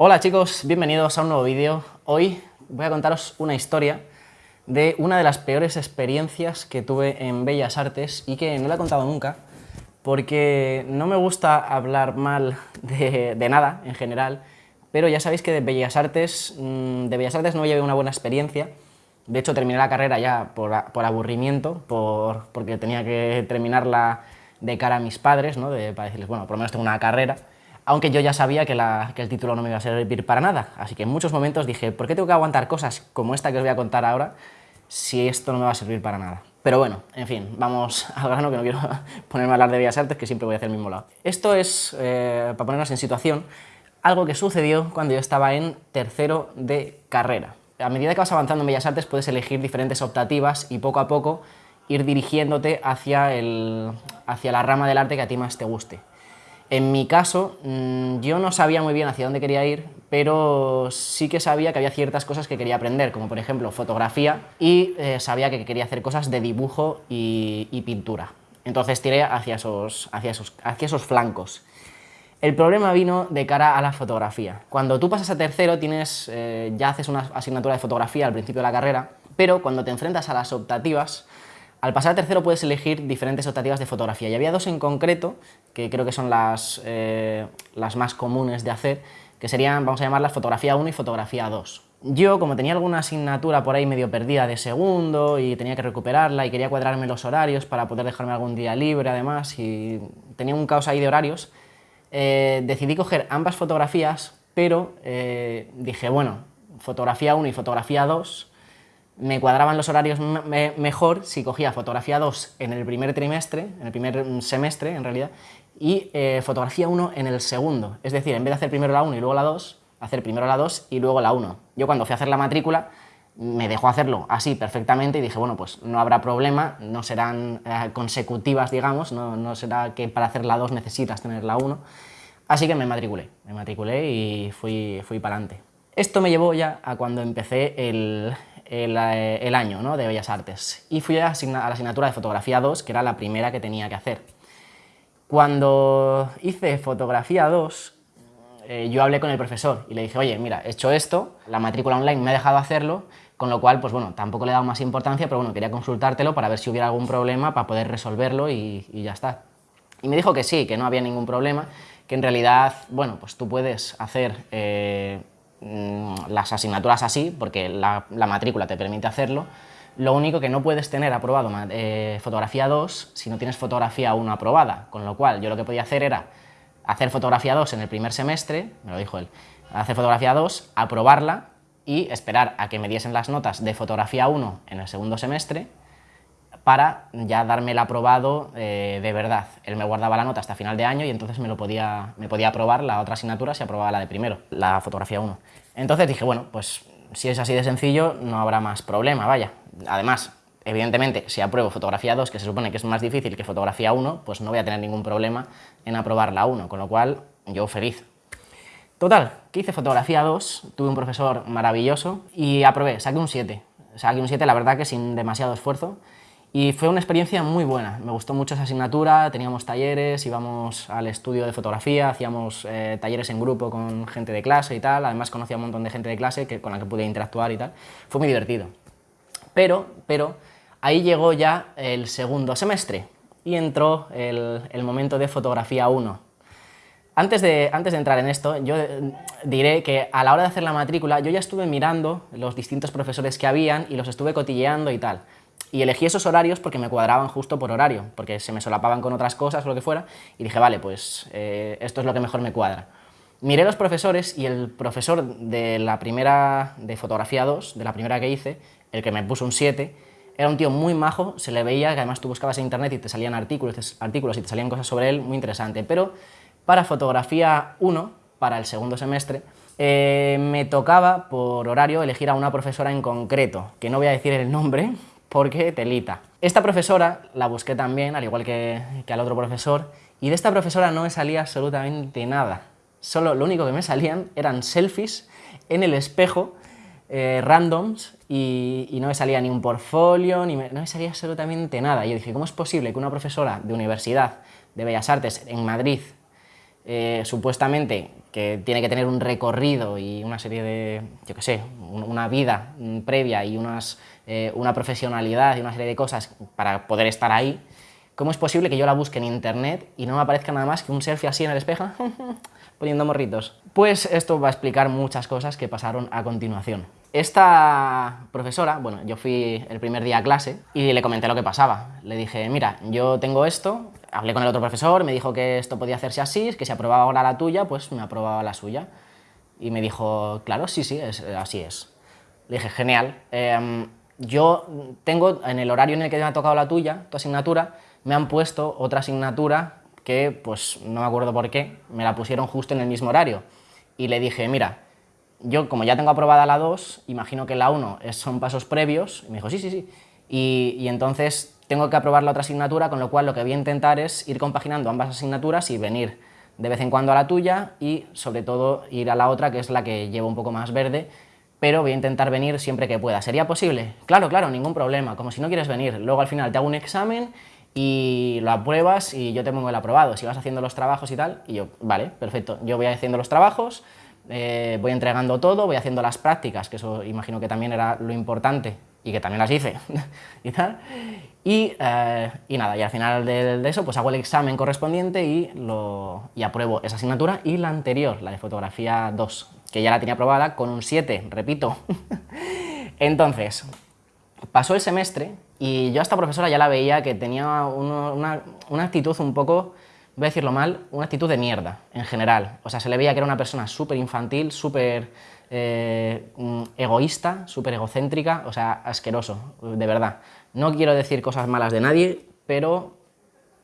Hola chicos, bienvenidos a un nuevo vídeo. Hoy voy a contaros una historia de una de las peores experiencias que tuve en Bellas Artes y que no la he contado nunca porque no me gusta hablar mal de, nada en general, pero ya sabéis que de Bellas Artes, mm, de Bellas Artes no llevé una buena experiencia. De hecho, terminé la carrera ya por, aburrimiento, por, porque tenía que terminarla de cara a mis padres, ¿no? de, para decirles, bueno, por lo menos tengo una carrera aunque yo ya sabía que, el título no me iba a servir para nada. Así que en muchos momentos dije, ¿por qué tengo que aguantar cosas como esta que os voy a contar ahora si esto no me va a servir para nada? Pero bueno, en fin, vamos al grano que no quiero ponerme a hablar de Bellas Artes, que siempre voy a hacer el mismo lado. Esto es, eh, para ponernos en situación, algo que sucedió cuando yo estaba en tercero de carrera. A medida que vas avanzando en Bellas Artes puedes elegir diferentes optativas y poco a poco ir dirigiéndote hacia, hacia la rama del arte que a ti más te guste. En mi caso, mm, yo no sabía muy bien hacia dónde quería ir, pero sí que sabía que había ciertas cosas que quería aprender, como por ejemplo fotografía, y eh, sabía que quería hacer cosas de dibujo y, pintura. Entonces tiré hacia esos, hacia, esos, hacia esos flancos. El problema vino de cara a la fotografía. Cuando tú pasas a tercero, tienes, eh, ya haces una asignatura de fotografía al principio de la carrera, pero cuando te enfrentas a las optativas, al pasar a tercero puedes elegir diferentes optativas de fotografía y había dos en concreto, que creo que son las, eh, las más comunes de hacer, que serían, vamos a llamarlas fotografía 1 y fotografía 2. Yo, como tenía alguna asignatura por ahí medio perdida de segundo y tenía que recuperarla y quería cuadrarme los horarios para poder dejarme algún día libre además y tenía un caos ahí de horarios, eh, decidí coger ambas fotografías, pero eh, dije, bueno, fotografía 1 y fotografía 2 me cuadraban los horarios mejor si cogía fotografía 2 en el primer trimestre, en el primer semestre en realidad, y eh, fotografía 1 en el segundo. Es decir, en vez de hacer primero la 1 y luego la 2, hacer primero la 2 y luego la 1. Yo cuando fui a hacer la matrícula me dejó hacerlo así perfectamente y dije, bueno, pues no habrá problema, no serán eh, consecutivas, digamos, no, no, será que para hacer la 2 necesitas tener la 1. Así que me matriculé, me matriculé y fui, fui para adelante. Esto me llevó ya a cuando empecé el, eh, el, año ¿no? de Bellas Artes y fui a, la asignatura de Fotografía 2, que era la primera que tenía que hacer. Cuando hice Fotografía 2, eh, yo hablé con el profesor y le dije, oye, mira, he hecho esto, la matrícula online me ha dejado hacerlo, con lo cual, pues bueno, tampoco le he dado más importancia, pero bueno, quería consultártelo para ver si hubiera algún problema para poder resolverlo y, ya está. Y me dijo que sí, que no había ningún problema, que en realidad, bueno, pues tú puedes hacer eh, Mm, las asignaturas así, porque la, matrícula te permite hacerlo, lo único que no puedes tener aprobado eh, fotografía 2 si no tienes fotografía 1 aprobada, con lo cual yo lo que podía hacer era hacer fotografía 2 en el primer semestre, me lo dijo él, hacer fotografía 2, aprobarla y esperar a que me diesen las notas de fotografía 1 en el segundo semestre para ya darme el aprobado eh, de verdad. Él me guardaba la nota hasta final de año y entonces me, lo podía, me podía aprobar la otra asignatura si aprobaba la de primero, la fotografía 1. Entonces dije, bueno, pues si es así de sencillo no habrá más problema, vaya. Además, evidentemente, si apruebo fotografía 2, que se supone que es más difícil que fotografía 1, pues no voy a tener ningún problema en aprobar la 1, con lo cual yo feliz. Total, que hice fotografía 2, tuve un profesor maravilloso y aprobé, saqué un 7. Saqué un 7, la verdad que sin demasiado esfuerzo, y fue una experiencia muy buena, me gustó mucho esa asignatura, teníamos talleres, íbamos al estudio de fotografía, hacíamos eh, talleres en grupo con gente de clase y tal, además conocía a un montón de gente de clase que, con la que pude interactuar y tal, fue muy divertido. Pero, pero, ahí llegó ya el segundo semestre y entró el, momento de fotografía 1. Antes de, antes de entrar en esto, yo eh, diré que a la hora de hacer la matrícula yo ya estuve mirando los distintos profesores que habían y los estuve cotilleando y tal y elegí esos horarios porque me cuadraban justo por horario, porque se me solapaban con otras cosas o lo que fuera, y dije, vale, pues eh, esto es lo que mejor me cuadra. Miré los profesores y el profesor de la primera, de fotografía 2, de la primera que hice, el que me puso un 7, era un tío muy majo, se le veía que además tú buscabas en internet y te salían artículos, artículos y te salían cosas sobre él, muy interesante, pero para fotografía 1, para el segundo semestre, eh, me tocaba por horario elegir a una profesora en concreto, que no voy a decir el nombre, porque telita. Esta profesora la busqué también, al igual que, al otro profesor, y de esta profesora no me salía absolutamente nada. Solo lo único que me salían eran selfies en el espejo, eh, randoms, y, no me salía ni un portfolio, ni no me salía absolutamente nada. Y yo dije, ¿cómo es posible que una profesora de universidad de Bellas Artes en Madrid eh, supuestamente que tiene que tener un recorrido y una serie de, yo qué sé, una vida previa y unas, eh, una profesionalidad y una serie de cosas para poder estar ahí, ¿cómo es posible que yo la busque en internet y no me aparezca nada más que un selfie así en el espejo poniendo morritos? Pues esto va a explicar muchas cosas que pasaron a continuación. Esta profesora, bueno, yo fui el primer día a clase y le comenté lo que pasaba. Le dije, mira, yo tengo esto, hablé con el otro profesor, me dijo que esto podía hacerse así, que si aprobaba ahora la tuya, pues me aprobaba la suya. Y me dijo, claro, sí, sí, es, así es. Le dije, genial. Em, yo tengo, en el horario en el que me ha tocado la tuya, tu asignatura, me han puesto otra asignatura que, pues, no me acuerdo por qué, me la pusieron justo en el mismo horario. Y le dije, mira, yo como ya tengo aprobada la 2, imagino que la 1 son pasos previos, y me dijo, sí, sí, sí. y entonces tengo que aprobar la otra asignatura, con lo cual lo que voy a intentar es ir compaginando ambas asignaturas y venir de vez en cuando a la tuya y sobre todo ir a la otra, que es la que llevo un poco más verde, pero voy a intentar venir siempre que pueda. ¿Sería posible? Claro, claro, ningún problema, como si no quieres venir. Luego al final te hago un examen y lo apruebas y yo te pongo el aprobado. Si vas haciendo los trabajos y tal, y yo, vale, perfecto, yo voy haciendo los trabajos, eh, voy entregando todo, voy haciendo las prácticas, que eso imagino que también era lo importante y que también las hice y tal, eh, y, nada, y al final de, eso pues hago el examen correspondiente y, lo, y apruebo esa asignatura y la anterior, la de fotografía 2, que ya la tenía aprobada con un 7, repito. Entonces, pasó el semestre y yo a esta profesora ya la veía que tenía una, una, actitud un poco, voy a decirlo mal, una actitud de mierda en general. O sea, se le veía que era una persona súper infantil, súper eh, mm, egoísta, súper egocéntrica, o sea, asqueroso, de verdad. No quiero decir cosas malas de nadie, pero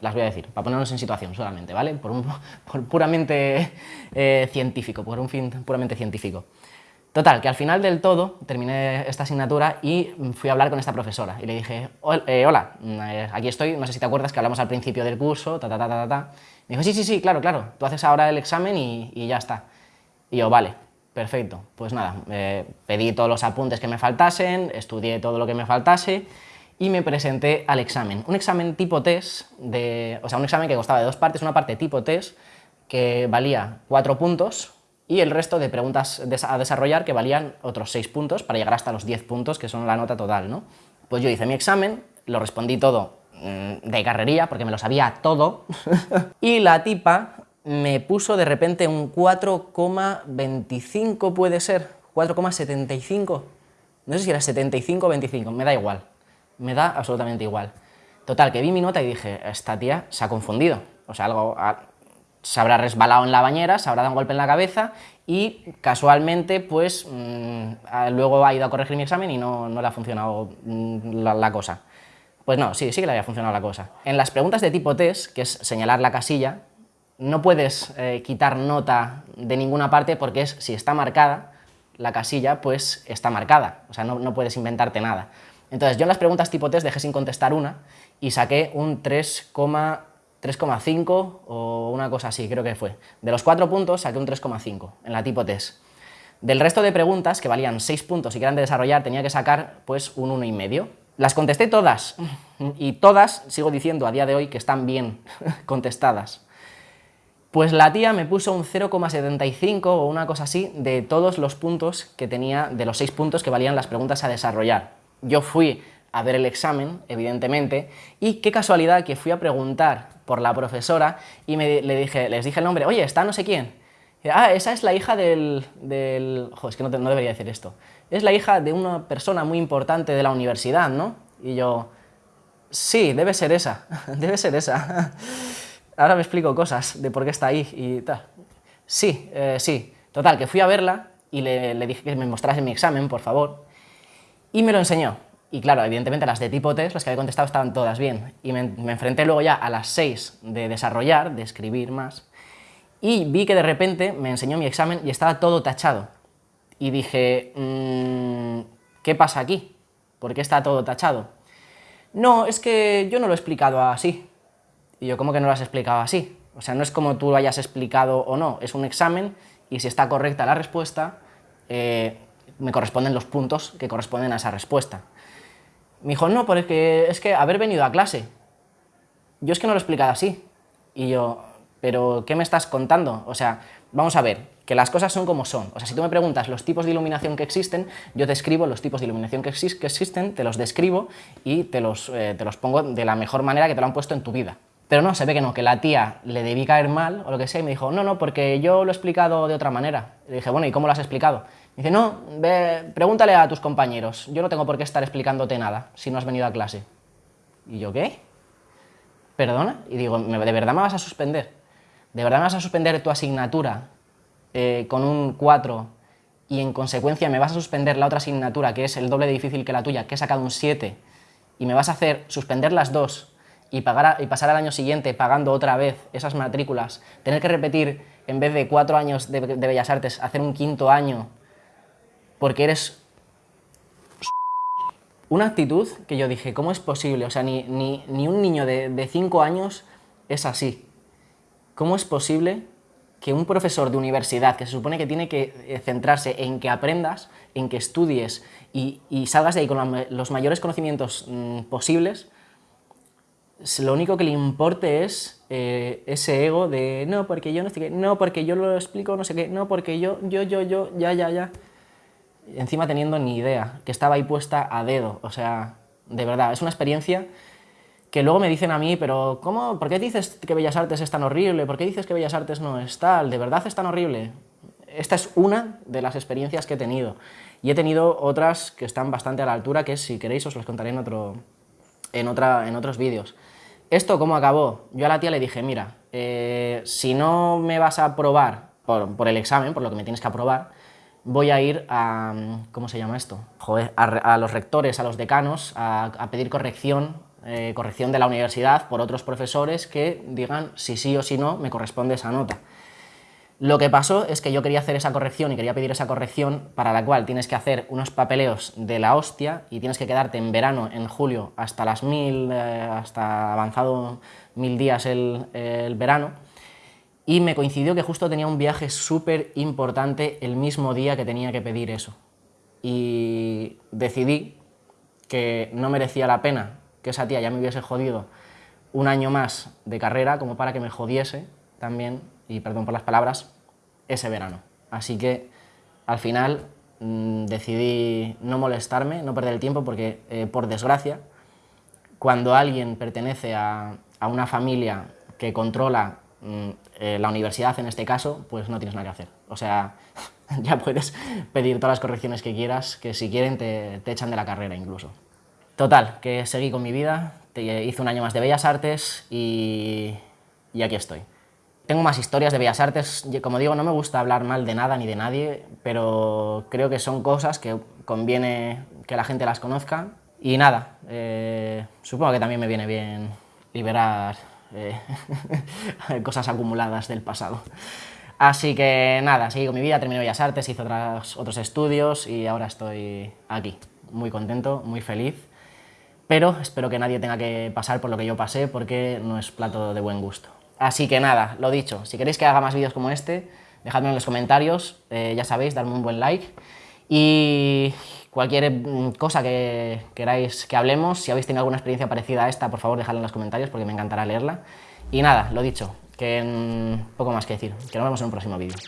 las voy a decir, para ponernos en situación solamente, ¿vale? Por, un, puramente eh, científico, por un fin puramente científico. Total, que al final del todo terminé esta asignatura y fui a hablar con esta profesora y le dije, eh, hola, eh, aquí estoy, no sé si te acuerdas que hablamos al principio del curso, ta ta ta ta ta. Me dijo, sí, sí, sí, claro, claro, tú haces ahora el examen y, y ya está. Y yo, vale, perfecto, pues nada, pedí todos los apuntes que me faltasen, estudié todo lo que me faltase y me presenté al examen. Un examen tipo test, de, o sea, un examen que costaba de dos partes, una parte tipo test que valía cuatro puntos y el resto de preguntas a desarrollar que valían otros seis puntos para llegar hasta los diez puntos que son la nota total, ¿no? Pues yo hice mi examen, lo respondí todo mm, de carrería porque me lo sabía todo y la tipa me puso de repente un 4,25 puede ser, 4,75, no sé si era 75 o 25, me da igual me da absolutamente igual. Total, que vi mi nota y dije, esta tía se ha confundido, o sea, algo se habrá resbalado en la bañera, se habrá dado un golpe en la cabeza y casualmente, pues, mm, luego ha ido a corregir mi examen y no, le ha funcionado mm, la, cosa. Pues no, sí, sí que le había funcionado la cosa. En las preguntas de tipo test, que es señalar la casilla, no puedes eh, quitar nota de ninguna parte porque es, si está marcada la casilla, pues está marcada, o sea, no, no puedes inventarte nada. Entonces, yo en las preguntas tipo test dejé sin contestar una y saqué un 3,5 o una cosa así, creo que fue. De los cuatro puntos saqué un 3,5 en la tipo test. Del resto de preguntas, que valían 6 puntos y que eran de desarrollar, tenía que sacar pues un 1,5. Las contesté todas, y todas, sigo diciendo a día de hoy, que están bien contestadas. Pues la tía me puso un 0,75 o una cosa así de todos los puntos que tenía, de los 6 puntos que valían las preguntas a desarrollar. Yo fui a ver el examen, evidentemente, y qué casualidad que fui a preguntar por la profesora y me, le dije, les dije el nombre, oye, está no sé quién. ah, esa es la hija del... del... Joder, es que no, no, debería decir esto. Es la hija de una persona muy importante de la universidad, ¿no? Y yo, sí, debe ser esa, debe ser esa. Ahora me explico cosas de por qué está ahí y tal. Sí, eh, sí. Total, que fui a verla y le, dije que me mostrase mi examen, por favor y me lo enseñó. Y claro, evidentemente las de tipo test, las que había contestado estaban todas bien. Y me, enfrenté luego ya a las 6 de desarrollar, de escribir más, y vi que de repente me enseñó mi examen y estaba todo tachado. Y dije, mm, ¿qué pasa aquí? ¿Por qué está todo tachado? No, es que yo no lo he explicado así. Y yo, ¿cómo que no lo has explicado así? O sea, no es como tú lo hayas explicado o no, es un examen y si está correcta la respuesta, eh, me corresponden los puntos que corresponden a esa respuesta. Me dijo, no, porque es que haber venido a clase. Yo es que no lo he explicado así. Y yo, pero ¿qué me estás contando? O sea, vamos a ver, que las cosas son como son. O sea, si tú me preguntas los tipos de iluminación que existen, yo te escribo los tipos de iluminación que, existen, te los describo y te los, eh, te los pongo de la mejor manera que te lo han puesto en tu vida. Pero no, se ve que no, que la tía le debí caer mal o lo que sea y me dijo, no, no, porque yo lo he explicado de otra manera. Le dije, bueno, ¿y cómo lo has explicado? Me dice, no, ve, pregúntale a tus compañeros, yo no tengo por qué estar explicándote nada si no has venido a clase. ¿Y yo qué? ¿Perdona? Y digo, ¿de verdad me vas a suspender? ¿De verdad me vas a suspender tu asignatura eh, con un 4 y en consecuencia me vas a suspender la otra asignatura que es el doble de difícil que la tuya, que he sacado un 7, y me vas a hacer suspender las dos y, pagar y pasar al año siguiente pagando otra vez esas matrículas, tener que repetir, en vez de cuatro años de, Bellas Artes, hacer un quinto año, porque eres... Una actitud que yo dije, ¿cómo es posible? O sea, ni, ni, ni un niño de, cinco años es así. ¿Cómo es posible que un profesor de universidad, que se supone que tiene que eh, centrarse en que aprendas, en que estudies y, salgas de ahí con los mayores conocimientos mm, posibles, lo único que le importe es eh, ese ego de no, porque yo no qué, no, porque yo lo explico, no sé qué, no, porque yo, yo, yo, yo, ya, ya, ya. Encima teniendo ni idea, que estaba ahí puesta a dedo, o sea, de verdad, es una experiencia que luego me dicen a mí, pero ¿cómo, ¿por qué dices que Bellas Artes es tan horrible? ¿Por qué dices que Bellas Artes no es tal? ¿De verdad es tan horrible? Esta es una de las experiencias que he tenido. Y he tenido otras que están bastante a la altura, que si queréis os las contaré en, otro, en, otra, en otros vídeos. ¿Esto cómo acabó? Yo a la tía le dije, mira, eh, si no me vas a aprobar por, el examen, por lo que me tienes que aprobar, voy a ir a, ¿cómo se llama esto? Joder, a, los rectores, a los decanos, a, pedir corrección, eh, corrección de la universidad por otros profesores que digan si sí o si no me corresponde esa nota. Lo que pasó es que yo quería hacer esa corrección y quería pedir esa corrección para la cual tienes que hacer unos papeleos de la hostia y tienes que quedarte en verano, en julio, hasta las mil, eh, hasta avanzado mil días el, el verano. Y me coincidió que justo tenía un viaje súper importante el mismo día que tenía que pedir eso. Y decidí que no merecía la pena que esa tía ya me hubiese jodido un año más de carrera como para que me jodiese también y perdón por las palabras, ese verano. Así que al final mm, decidí no molestarme, no perder el tiempo, porque eh, por desgracia, cuando alguien pertenece a, una familia que controla mm, eh, la universidad en este caso, pues no tienes nada que hacer. O sea, ya puedes pedir todas las correcciones que quieras, que si quieren te, te echan de la carrera incluso. Total, que seguí con mi vida, hice un año más de Bellas Artes y, y aquí estoy. Tengo más historias de Bellas Artes, como digo, no me gusta hablar mal de nada ni de nadie, pero creo que son cosas que conviene que la gente las conozca. Y nada, eh, supongo que también me viene bien liberar eh, cosas acumuladas del pasado. Así que nada, seguí con mi vida, terminé Bellas Artes, hice otras, otros estudios y ahora estoy aquí, muy contento, muy feliz. Pero espero que nadie tenga que pasar por lo que yo pasé porque no es plato de buen gusto. Así que nada, lo dicho, si queréis que haga más vídeos como este, dejadme en los comentarios, eh, ya sabéis, darme un buen like y cualquier mm, cosa que queráis que hablemos, si habéis tenido alguna experiencia parecida a esta, por favor dejadla en los comentarios porque me encantará leerla. Y nada, lo dicho, que poco más que decir, que nos vemos en un próximo vídeo.